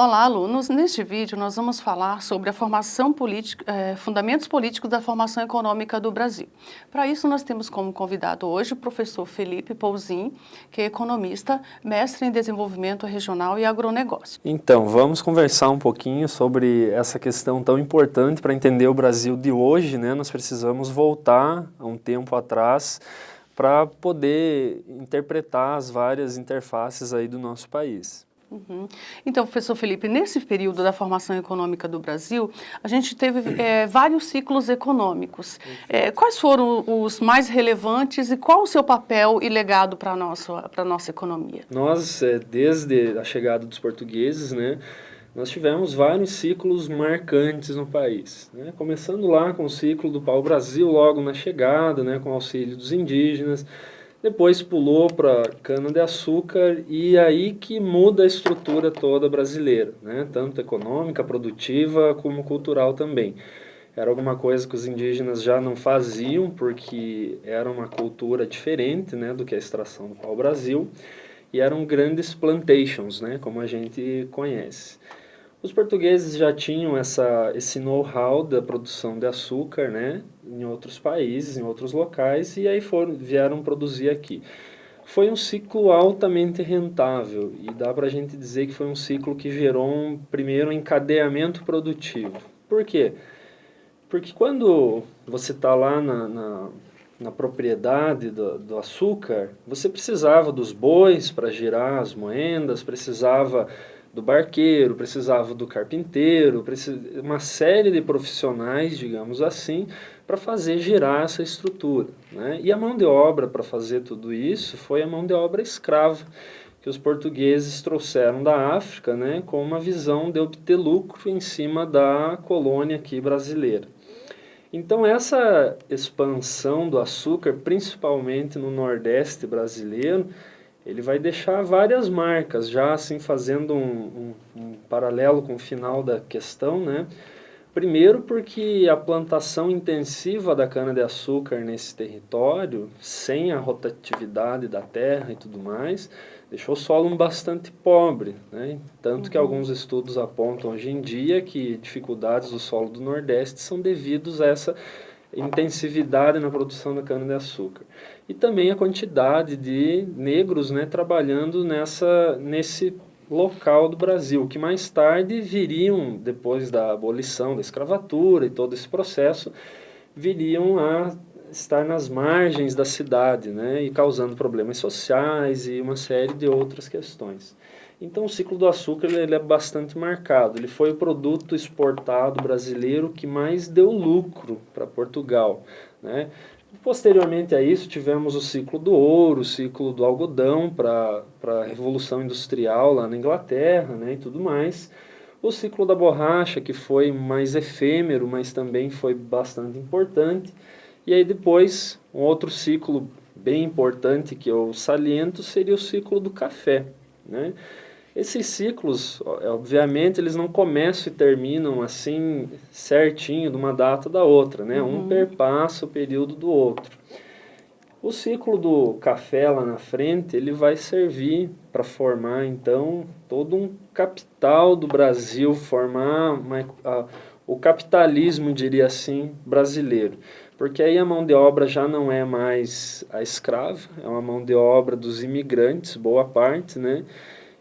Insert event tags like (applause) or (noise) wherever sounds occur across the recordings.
Olá, alunos. Neste vídeo nós vamos falar sobre a formação política, eh, fundamentos políticos da formação econômica do Brasil. Para isso nós temos como convidado hoje o professor Felipe Pouzin, que é economista, mestre em desenvolvimento regional e agronegócio. Então, vamos conversar um pouquinho sobre essa questão tão importante para entender o Brasil de hoje, né? Nós precisamos voltar a um tempo atrás para poder interpretar as várias interfaces aí do nosso país. Uhum. Então, professor Felipe, nesse período da formação econômica do Brasil, a gente teve é, vários ciclos econômicos. É, quais foram os mais relevantes e qual o seu papel e legado para a nossa, nossa economia? Nós, é, desde a chegada dos portugueses, né, nós tivemos vários ciclos marcantes no país. Né? Começando lá com o ciclo do pau-brasil, logo na chegada, né, com o auxílio dos indígenas, depois pulou para cana-de-açúcar e aí que muda a estrutura toda brasileira, né? tanto econômica, produtiva, como cultural também. Era alguma coisa que os indígenas já não faziam, porque era uma cultura diferente né, do que a extração do pau-brasil, e eram grandes plantations, né, como a gente conhece. Os portugueses já tinham essa, esse know-how da produção de açúcar, né, em outros países, em outros locais, e aí foram, vieram produzir aqui. Foi um ciclo altamente rentável, e dá para a gente dizer que foi um ciclo que gerou um primeiro encadeamento produtivo. Por quê? Porque quando você está lá na, na, na, propriedade do, do açúcar, você precisava dos bois para girar as moendas, precisava do barqueiro, precisava do carpinteiro, uma série de profissionais, digamos assim, para fazer girar essa estrutura. Né? E a mão de obra para fazer tudo isso foi a mão de obra escrava, que os portugueses trouxeram da África né, com uma visão de obter lucro em cima da colônia aqui brasileira. Então essa expansão do açúcar, principalmente no Nordeste brasileiro, ele vai deixar várias marcas, já assim fazendo um, um, um paralelo com o final da questão, né? Primeiro porque a plantação intensiva da cana-de-açúcar nesse território, sem a rotatividade da terra e tudo mais, deixou o solo bastante pobre. Né? Tanto uhum. que alguns estudos apontam hoje em dia que dificuldades do solo do Nordeste são devidos a essa intensividade na produção da cana-de-açúcar. E também a quantidade de negros né, trabalhando nessa, nesse local do Brasil, que mais tarde viriam, depois da abolição da escravatura e todo esse processo, viriam a estar nas margens da cidade, né, e causando problemas sociais e uma série de outras questões. Então o ciclo do açúcar ele é bastante marcado. Ele foi o produto exportado brasileiro que mais deu lucro para Portugal. Né? Posteriormente a isso tivemos o ciclo do ouro, o ciclo do algodão para a Revolução Industrial lá na Inglaterra né, e tudo mais. O ciclo da borracha que foi mais efêmero, mas também foi bastante importante. E aí depois um outro ciclo bem importante que eu saliento seria o ciclo do café. Né? Esses ciclos, é, obviamente, eles não começam e terminam assim certinho de uma data da outra, né? Uhum. Um perpassa o período do outro. O ciclo do café lá na frente, ele vai servir para formar, então, todo um capital do Brasil, formar uma, a, o capitalismo, diria assim, brasileiro. Porque aí a mão de obra já não é mais a escrava, é uma mão de obra dos imigrantes, boa parte, né?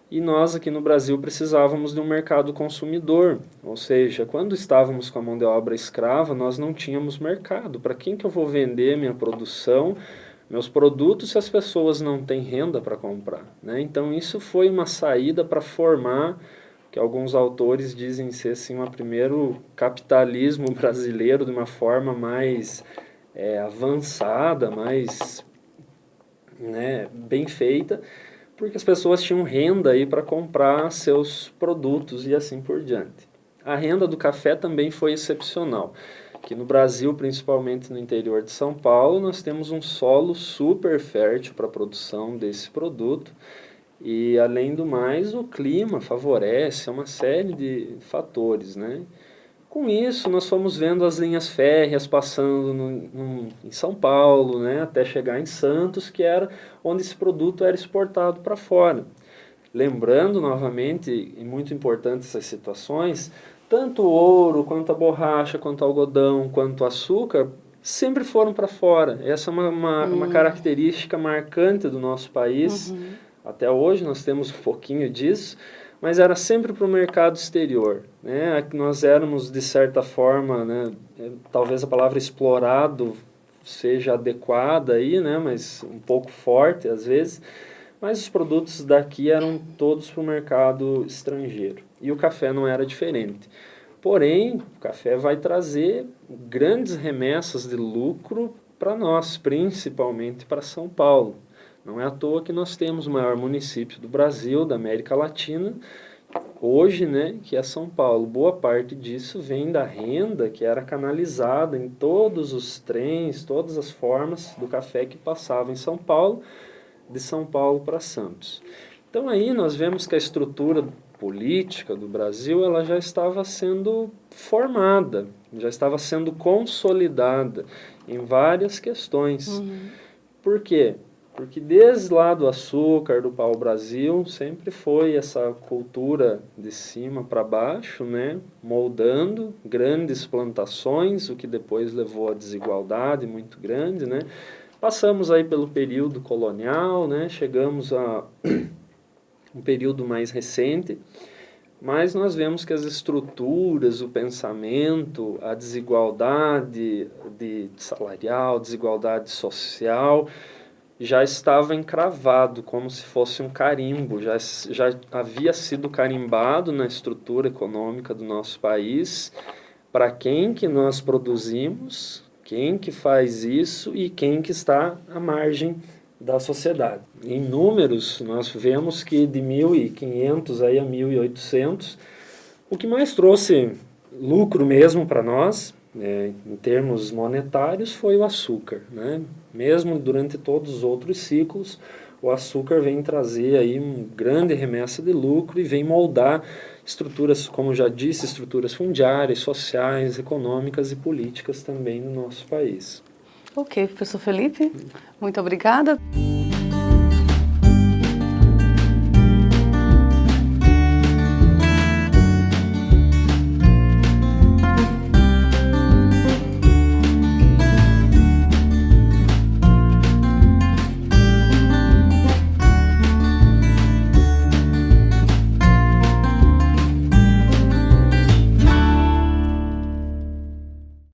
E nós aqui no Brasil precisávamos de um mercado consumidor, ou seja, quando estávamos com a mão de obra escrava, nós não tínhamos mercado. Para quem que eu vou vender minha produção, meus produtos, se as pessoas não têm renda para comprar? Né? Então isso foi uma saída para formar, que alguns autores dizem ser assim, um primeiro capitalismo (laughs) brasileiro de uma forma mais é, avançada, mais né, bem feita, porque as pessoas tinham renda aí para comprar seus produtos e assim por diante. A renda do café também foi excepcional, que no Brasil, principalmente no interior de São Paulo, nós temos um solo super fértil para a produção desse produto, e além do mais, o clima favorece uma série de fatores, né? Com isso, nós fomos vendo as linhas férreas passando no, no, em São Paulo, né, até chegar em Santos, que era onde esse produto era exportado para fora. Lembrando novamente, e muito importante essas situações, tanto o ouro, quanto a borracha, quanto o algodão, quanto o açúcar, sempre foram para fora. Essa é uma, uma, hum. uma, característica marcante do nosso país. Uhum. Até hoje nós temos um pouquinho disso, mas era sempre para o mercado exterior. Né? Nós éramos, de certa forma, né, é, talvez a palavra explorado seja adequada aí, né, mas um pouco forte às vezes, mas os produtos daqui eram todos para o mercado estrangeiro. E o café não era diferente. Porém, o café vai trazer grandes remessas de lucro para nós, principalmente para São Paulo. Não é à toa que nós temos o maior município do Brasil, da América Latina, hoje, né, que é São Paulo. Boa parte disso vem da renda que era canalizada em todos os trens, todas as formas do café que passavam em São Paulo, de São Paulo para Santos. Então aí nós vemos que a estrutura política do Brasil ela já estava sendo formada, já estava sendo consolidada em várias questões. Uhum. Por quê? Porque desde lá do açúcar, do pau-brasil, sempre foi essa cultura de cima para baixo, né? moldando grandes plantações, o que depois levou a desigualdade muito grande. Né? Passamos aí pelo período colonial, né? chegamos a (clears throat) um período mais recente, mas nós vemos que as estruturas, o pensamento, a desigualdade de salarial, desigualdade social, já estava encravado, como se fosse um carimbo, já, já havia sido carimbado na estrutura econômica do nosso país, para quem que nós produzimos, quem que faz isso e quem que está à margem da sociedade. Em números, nós vemos que de 1.500 aí a 1.800, o que mais trouxe lucro mesmo para nós, é, em termos monetários, foi o açúcar. Né? Mesmo durante todos os outros ciclos, o açúcar vem trazer aí um grande remessa de lucro e vem moldar estruturas, como já disse, estruturas fundiárias, sociais, econômicas e políticas também no nosso país. Ok, professor Felipe, muito obrigada.